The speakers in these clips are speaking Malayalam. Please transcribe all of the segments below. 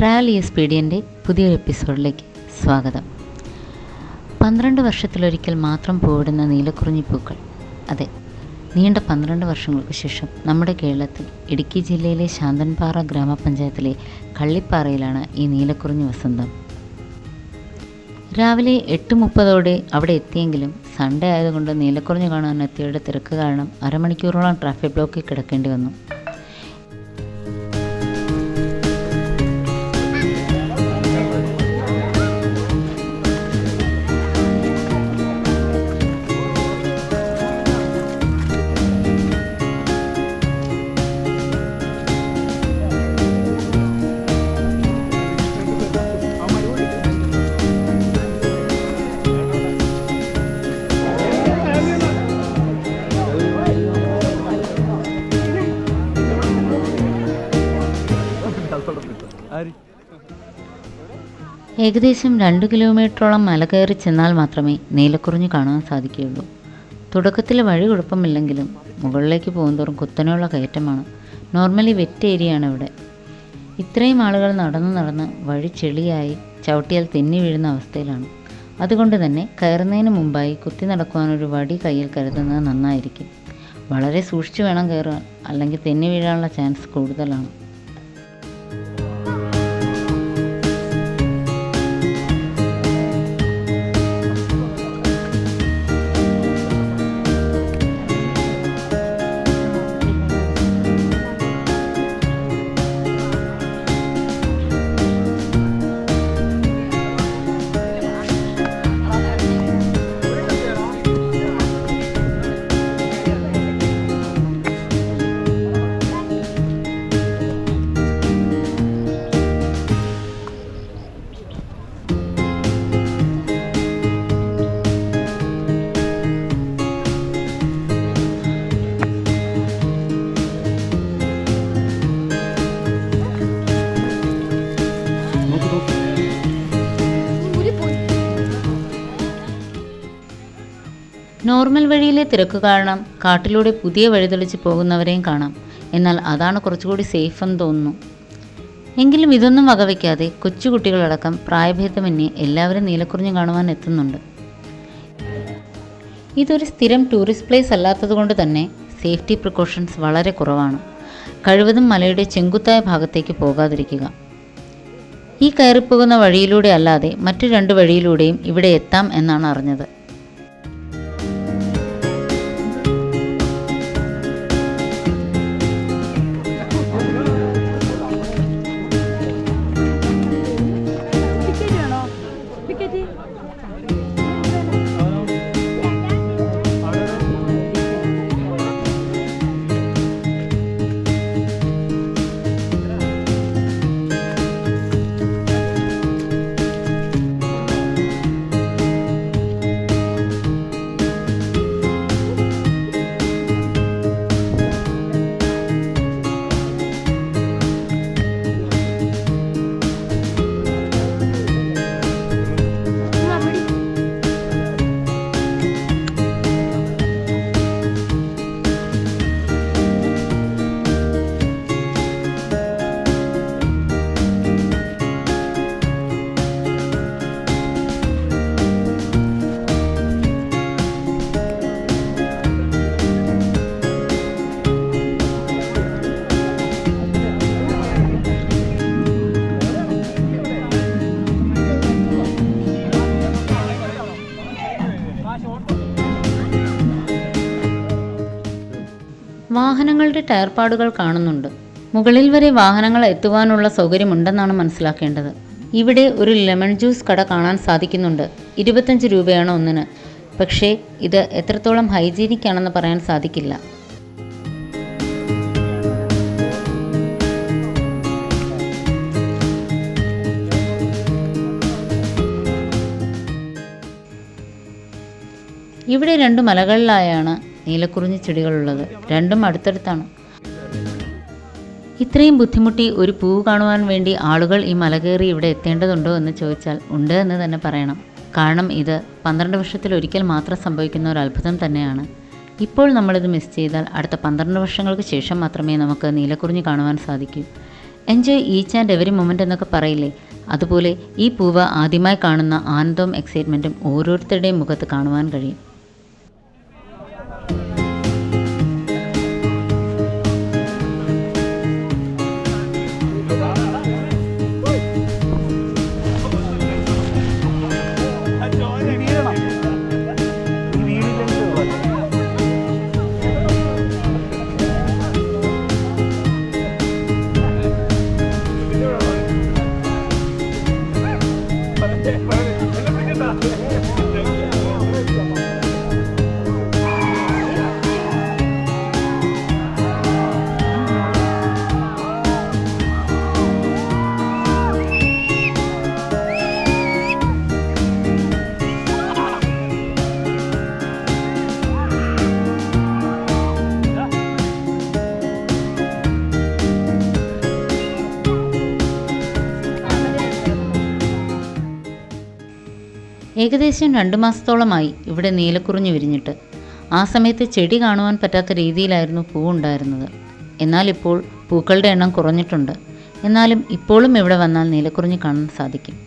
ട്രാവൽ ഈ സ്പീഡിയന്റെ പുതിയൊരു എപ്പിസോഡിലേക്ക് സ്വാഗതം. പന്ത്രണ്ട് വർഷത്തിലൊരിക്കൽ മാത്രം പൂവിടുന്ന നീലക്കുറിഞ്ഞി പൂക്കൾ. അതെ നീണ്ട പന്ത്രണ്ട് വർഷങ്ങൾക്ക് ശേഷം നമ്മുടെ കേരളത്തിൽ ഇടുക്കി ജില്ലയിലെ ശാന്തൻപാറ ഗ്രാമപഞ്ചായത്തിലെ കള്ളിപ്പാറയിലാണ് ഈ നീലക്കുറിഞ്ഞി വസന്തം. രാവിലെ എട്ട് മുപ്പതോടെ അവിടെ എത്തിയെങ്കിലും സൺഡേ ആയതുകൊണ്ട് നീലക്കുറിഞ്ഞി കാണാൻ എത്തിയവരുടെ തിരക്ക് കാരണം അരമണിക്കൂറോളം ട്രാഫിക് ബ്ലോക്കിൽ കിടക്കേണ്ടി വന്നു. ഏകദേശം രണ്ട് കിലോമീറ്ററോളം മല കയറി ചെന്നാൽ മാത്രമേ നീലക്കുറിഞ്ഞ് കാണാൻ സാധിക്കുകയുള്ളൂ. തുടക്കത്തിൽ വഴി കുഴപ്പമില്ലെങ്കിലും മുകളിലേക്ക് പോകുന്തോറും കുത്തനെയുള്ള കയറ്റമാണ്. നോർമലി വെറ്റ് ഏരിയയാണ് ഇവിടെ ഇത്രയും ആളുകൾ നടന്ന് നടന്ന് വഴി ചെളിയായി ചവിട്ടിയാൽ തെന്നി വീഴുന്ന അവസ്ഥയിലാണ്. അതുകൊണ്ട് തന്നെ കയറുന്നതിന് മുമ്പായി കുത്തി നടക്കുവാനൊരു വടി കയ്യിൽ കരുതുന്നത് നന്നായിരിക്കും. വളരെ സൂക്ഷിച്ചു വേണം കയറുവാൻ അല്ലെങ്കിൽ തെന്നി വീഴാനുള്ള ചാൻസ് കൂടുതലാണ്. നോർമൽ വഴിയിലെ തിരക്ക് കാരണം കാട്ടിലൂടെ പുതിയ വഴി തെളിച്ച് പോകുന്നവരെയും കാണാം. എന്നാൽ അതാണ് കുറച്ചുകൂടി സേഫ് എന്ന് തോന്നുന്നു. എങ്കിലും ഇതൊന്നും വകവയ്ക്കാതെ കൊച്ചുകുട്ടികളടക്കം പ്രായഭേദമന്യേ എല്ലാവരും നീലക്കുറിഞ്ഞ് കാണുവാൻ എത്തുന്നുണ്ട്. ഇതൊരു സ്ഥിരം ടൂറിസ്റ്റ് പ്ലേസ് അല്ലാത്തതുകൊണ്ട് തന്നെ സേഫ്റ്റി പ്രിക്കോഷൻസ് വളരെ കുറവാണ്. കഴിവതും മലയുടെ ചെങ്കുത്തായ ഭാഗത്തേക്ക് പോകാതിരിക്കുക. ഈ കയറിപ്പോകുന്ന വഴിയിലൂടെ അല്ലാതെ മറ്റു രണ്ട് വഴിയിലൂടെയും ഇവിടെ എത്താം എന്നാണ് അറിഞ്ഞത്. വാഹനങ്ങളുടെ ടയർപാടുകൾ കാണുന്നുണ്ട്. മുകളിൽ വരെ വാഹനങ്ങൾ എത്തുവാനുള്ള സൗകര്യമുണ്ടെന്നാണ് മനസ്സിലാക്കേണ്ടത്. ഇവിടെ ഒരു ലെമൺ ജ്യൂസ് കട കാണാൻ സാധിക്കുന്നുണ്ട്. ഇരുപത്തഞ്ച് രൂപയാണ് ഒന്നിന്. പക്ഷേ ഇത് എത്രത്തോളം ഹൈജീനിക് ആണെന്ന് പറയാൻ സാധിക്കില്ല. ഇവിടെ രണ്ട് മലകളിലായാണ് നീലക്കുറിഞ്ഞി ചെടികളുള്ളത് രണ്ടും അടുത്തടുത്താണ്. ഇത്രയും ബുദ്ധിമുട്ടി ഒരു പൂവ് കാണുവാൻ വേണ്ടി ആളുകൾ ഈ മല കയറി ഇവിടെ എത്തേണ്ടതുണ്ടോ എന്ന് ചോദിച്ചാൽ ഉണ്ട് എന്ന് തന്നെ പറയണം. കാരണം ഇത് പന്ത്രണ്ട് വർഷത്തിൽ ഒരിക്കൽ മാത്രം സംഭവിക്കുന്ന ഒരു അത്ഭുതം തന്നെയാണ്. ഇപ്പോൾ നമ്മളിത് മിസ് ചെയ്താൽ അടുത്ത പന്ത്രണ്ട് വർഷങ്ങൾക്ക് ശേഷം മാത്രമേ നമുക്ക് നീലക്കുറിഞ്ഞി കാണുവാൻ സാധിക്കൂ. Enjoy each and every moment എന്നൊക്കെ പറയില്ലേ? അതുപോലെ ഈ പൂവ് ആദ്യമായി കാണുന്ന ആനന്ദവും എക്സൈറ്റ്മെന്റും ഓരോരുത്തരുടെയും മുഖത്ത് കാണുവാൻ കഴിയും. ഏകദേശം രണ്ട് മാസത്തോളമായി ഇവിടെ നീലക്കുറിഞ്ഞു വിരിഞ്ഞിട്ട്. ആ സമയത്ത് ചെടി കാണുവാൻ പറ്റാത്ത രീതിയിലായിരുന്നു പൂവുണ്ടായിരുന്നത് എന്നാൽ ഇപ്പോൾ പൂക്കളുടെ എണ്ണം കുറഞ്ഞിട്ടുണ്ട്. എന്നാലും ഇപ്പോഴും ഇവിടെ വന്നാൽ നീലക്കുറിഞ്ഞ് കാണാൻ സാധിക്കും.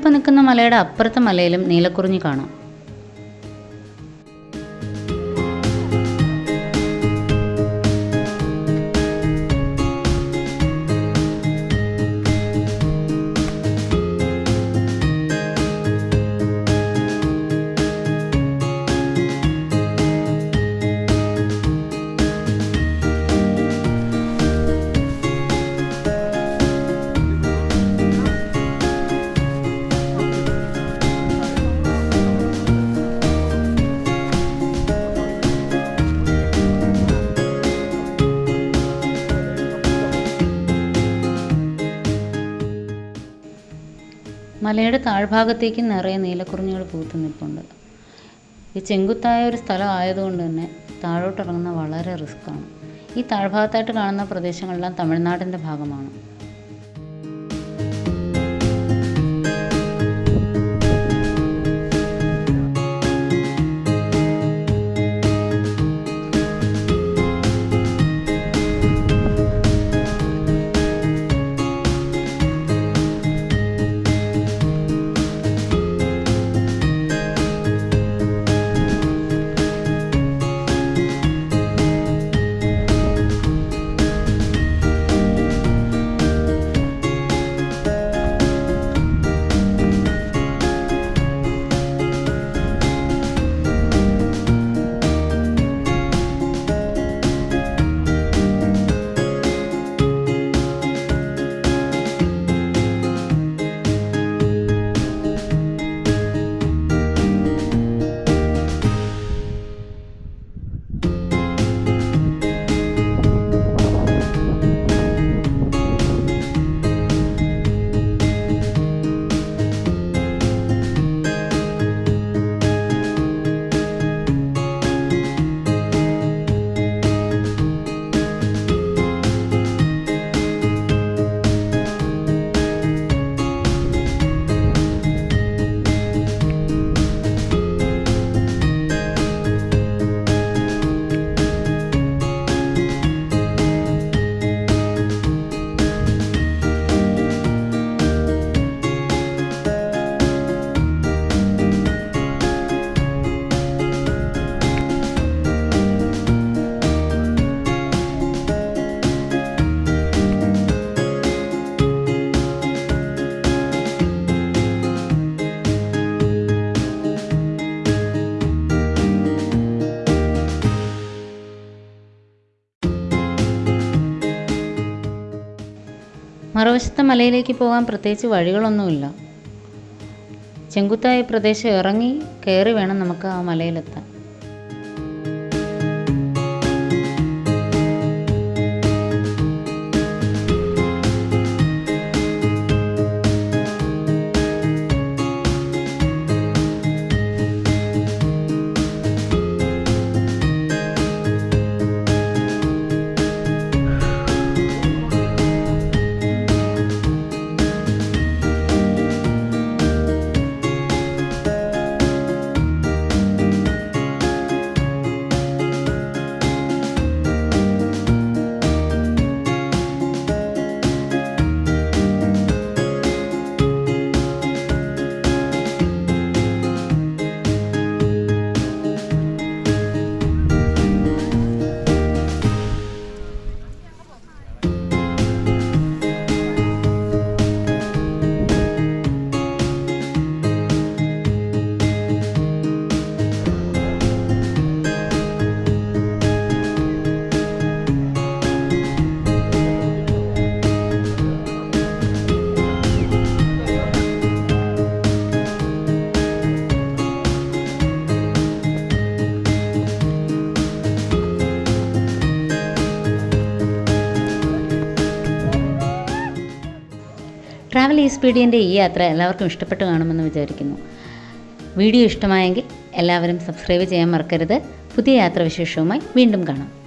നമ്മളിപ്പോൾ നിൽക്കുന്ന മലയുടെ അപ്പുറത്തെ മലയിലും നീലക്കുറിഞ്ഞി കാണാം. മലയുടെ താഴ്ഭാഗത്തേക്ക് നിറയെ നീലക്കുറിഞ്ഞുകൾ പൂത്ത് നിൽപ്പുണ്ട്. ഈ ചെങ്കുത്തായ ഒരു സ്ഥലം ആയതുകൊണ്ട് തന്നെ താഴോട്ടിറങ്ങുന്ന വളരെ റിസ്ക്കാണ്. ഈ താഴ്ഭാഗത്തായിട്ട് കാണുന്ന പ്രദേശങ്ങളെല്ലാം തമിഴ്നാടിന്റെ ഭാഗമാണ്. മറുവശത്തെ മലയിലേക്ക് പോകാൻ പ്രത്യേകിച്ച് വഴികളൊന്നുമില്ല. ചെങ്കുത്തായ പ്രദേശം ഇറങ്ങി കയറി വേണം നമുക്ക് ആ മലയിലെത്താൻ. ഈ ഈ യാത്ര എല്ലാവർക്കും ഇഷ്ടപ്പെട്ട് കാണുമെന്ന് വിചാരിക്കുന്നു. വീഡിയോ ഇഷ്ടമായെങ്കിൽ എല്ലാവരും സബ്സ്ക്രൈബ് ചെയ്യാൻ മറക്കരുത്. പുതിയ യാത്രാവിശേഷവുമായി വീണ്ടും കാണാം.